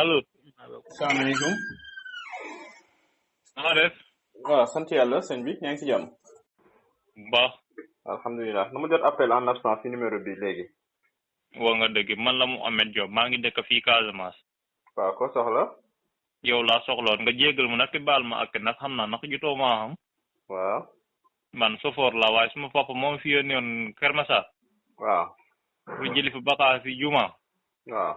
allo. salaamaaleykum. na nga def. waaw sant yàlla sëñ bi yaa ngi ci jàmm. bu baax. alhamdulilah nu ma jot appel en absence ci numéro bi léegi. wax nga dëgg man la mu Ameth Diop maa ngi dëkk fii Casamance. waaw ko soxla yow laa soxloon nga jéggal ma nag te baal ma ak ndax xam naa ndax jutoo maa xam waaw man sofoor la waaye suma papa moom fi yónni woon Kër Massar waaw pour jëli fi bakaas fi juma waaw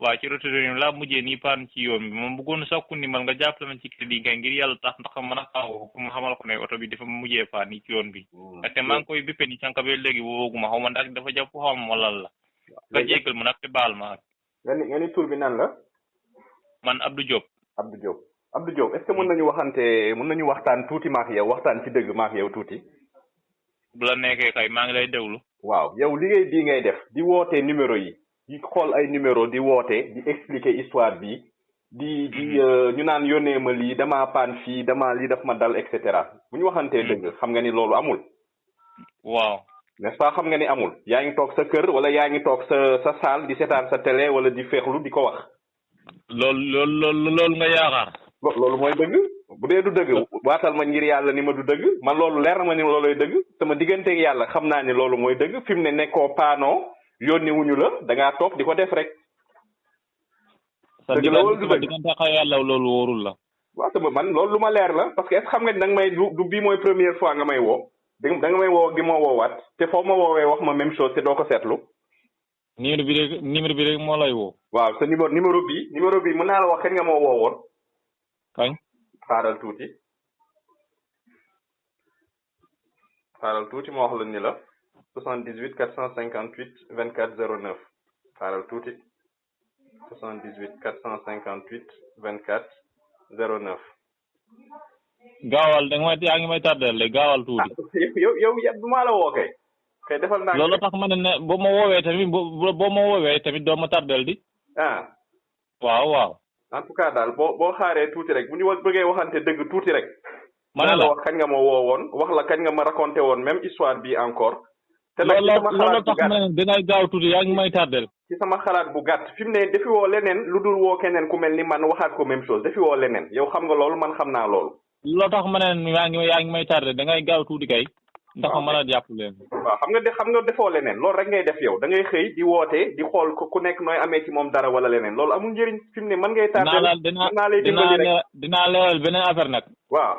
waaye ci retour yi laa mujjee nii paan ci yoon bi moom bëggoon sakku ni man nga jàppale ma ci crédit kay ngir yàlla tax ndax mën a xaw pour ma xamal ko ne oto bi dafa mujjee paan nii ci yoon bi ndaxte maa ngi koy bippe ni sànq ba léegi wooguma xaw ma ndax dafa jàpp xaw ma lan la nga jéggal ma nag te baal ma ak nga ni nga ni tur bi nan la man Abdou Diop Abdou Diop Abdou Diop est-ce que mën nañu waxante mën nañu waxtaan tuuti maax yow waxtaan ci dëgg maax yow tuuti bu la nekkee kay maa ngi lay déglu waaw yow liggéey bii ngay def di woote numéro yi di xool ay numéro di woote di expliquer histoire bi di di Mhm. euh, ñu naan yónnee ma lii damaa paan fii damaa lii daf ma dal et cetera bu ñu waxantee Mhm. dëgg xam nga ni loolu amul waaw n'est-ce pas xam nga ni amul yaa ngi toog sa kër wala yaa ngi toog sa sa salle di seetaan sa télé wala di féexlu di ko wax loolu loolu loolu loolu nga yaakaar Lo- loolu mooy dëgg bu dee du dëgg waatal ma ngir yàlla ni ma du dëgg man loolu leer na ma ni looloy dëgg sama digganteeg yàlla xam naa ni loolu mooy dëgg fi mu ne nekkoo paanoo yónni wuñu la da ngaa toog di ko def rek sa dëgg la wala du dëgg diggante ak yàlla loolu wóorul la waaw sama man loolu lu ma leer la parce que est xam nga ni da nga may du du bii mooy première fois nga may woo da nga da nga may woo gi ma woowaat te foo ma woowee wax ma même chose te doo ko seetlu numéro bi rek numéro bi rek moo lay woo waaw sa numéro numéro bi numéro bi mën naa la wax kañ nga ma woowoon kañ xaaral tuuti xaaral tuuti ma wax la ni la 78 458 24 09 xaaral tuuti 78 458 24 09. gaawal da nga may yaa ngi may tardeel léegi gaawal tuuti. yow yow yow du maa la woo kay. kay defal naa loolu tax ma ne ne boo ma woowee tamit boo boo ma woowee tamit doo ma tardeel di. ah waaw waaw. en tout cas daal boo boo xaaree tuuti rek bu ñu bëggee waxante dëgg tuuti rek. ma ne la wax kañ nga ma woo woon wax la kañ nga ma raconté woon même histoire bi encore. te nag ci sama xalaat bu gàtt dina gaaw tuuti yaa ngi may tardel ci sama xalaat bu gàtt fi mu ne dafi woo leneen lu dul woo keneen ku mel ni man waxaat ko même chose dafi woo leneen yow xam nga loolu man xam naa loolu. loo tax ma ne yaa ngi yaa ngi may tardé da ngay gaaw tuuti kay. ndax ma mën a jàpp leen. waaw xam nga de xam nga defoo leneen loolu rek ngay def yow da ngay xëy di woote di xool ku nekk nooy amee ci moom dara wala leneen loolu amul njëriñ fi mu ne mën ngay. tardé dinaa lay dimbali rek dinaa leeral beneen affaire nag. waaw.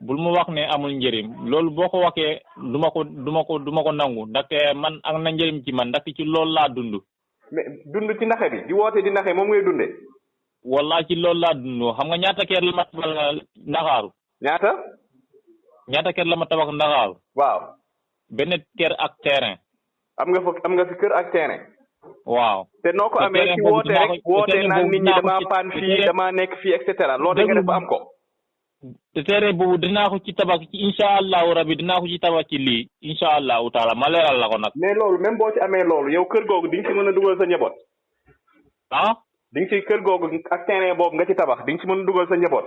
bul mu wax ne amul njëriñ loolu boo ko waxee du ma ko du ma ko du ma ko nangu ndaxte man am na njëriñ ci man ndaxte ci loolu laa dund. mais dund ci naxe bi di woote di naxe moom ngay dunde wallaahi ci loolu laa dund xam nga ñaata kër la ma tabax Ndakaaru ñaata ñaata kër la ma tabax Ndakaaru waaw benn kër ak terrain am nga fa am nga fi kër ak terrain waaw te noo ko Te amee terrain ci boobu woote dinaa rek ko- te woote terrain naan boobu nit ñi dinaa ko damaa ci- paan te fii terrain- damaa nekk fii et cetera loolu da nga def ba am ko te téere boobu dinaa ko ci tabax ci incha allahu rabi dinaa ko ci tabax ci lii incha allahu taala ma leeral la ko nag. mais loolu même boo ci amee loolu yow kër googu di nga ci mën a dugal sa njaboot. ah. di nga ci kër googu ak terrain boobu nga ci tabax di nga ci mën a dugal sa njaboot.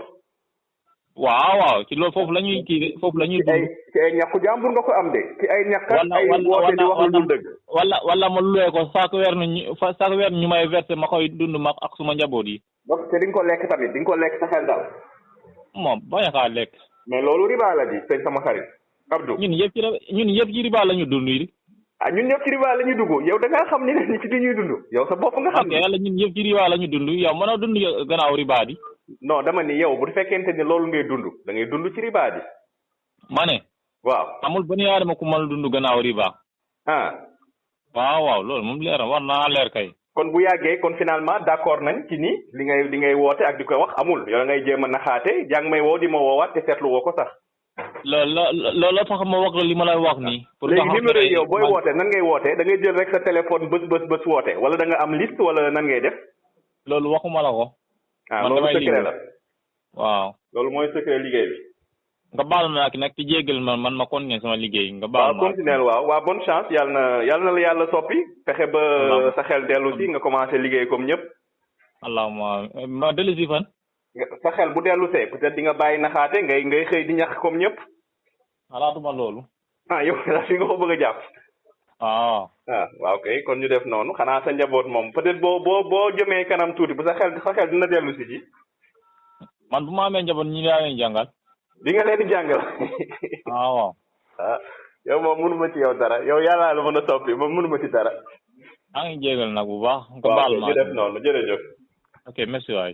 waaw waaw ci loolu foofu la ñuy kii foofu la ñuy. ci ay ci ay ñàkku jàmbur nga ko am de. ci ay ñàkk ak ay woote di wax lu dul dëgg. wala wala ma luwee ko saako weer ñu fa saako weer ñu may verser ma koy dund ma ak suma njaboot yi. ba te di nga ko lekk tamit di nga ko lekk sa xel dal moom bañ a kaa lekk mais loolu riba la di sëñ sama xarit Abdou ñun yëpp ci la ñun yëpp ci riba la ñu dund yi ah ñun ñëpp ci riba la ñuy dugg yow da ngaa xam ni ne ci li ñuy dund yow sa bopp nga xam ok yàlla ñun yëpp ci riba la ñu dund yow mënoo dund yo- gannaaw riba di non dama ni yow bu fekkente ni loolu ngay dund da ngay dund ci riba di ma ne waaw amul benn yaadama ku mën a dund gannaaw riba ah waaw waaw loolu moom leer na war naa leer kay. kon bu yàggee kon finalement d'accord nañ ci ni li ngay li ngay woote ak di ko wax amul yow ngay jéem a naxaate yaa ngi may woo di ma woowaat te seetlu woo ko sax. loolu la loolu la tax ma wax li ma lay wax nii. pour léegi numéro yi yow booy woote nan ngay woote da ngay jël rek sa téléphone bës bës bës woote wala da nga am liste wala nan ngay def. loolu waxuma la ko. ah loolu secret la waaw. loolu mooy secret liggéey bi. nga baal ma ak nag ci jéggal ma man ma continuer sama liggéey nga baal waaw ma continuer waaw waaw bonne chance yàlla na yàlla na la yàlla soppi fexe ba Waaw. sa xel dellu si nga commencé liggéey comme ñëpp allahuma ma dellu si fan nga- sa xel bu dellu see peut-être di nga bàyyi naxaate ngay ngay xëy di ñax comme ñëpp xalaatuma loolu ah yow daal fi nga ko bëgg a jàpp ah ah waaw kay kon ñu def noonu xanaa sa njaboot moom peut-être boo boo boo jëmee kanam tuuti bu sa xel sa xel dina dellu si ji man bu ma amee njaboot ñi laa leen jàngal di nga leen di jàngal ah waaw ah yow moom mënuma ci yow dara yow yàllaa la mën a soppi moom mënuma ci dara maa ngi jégal nag bu baax nga waaw baal kay ma ñu def noonu jërëjëf ok merci waay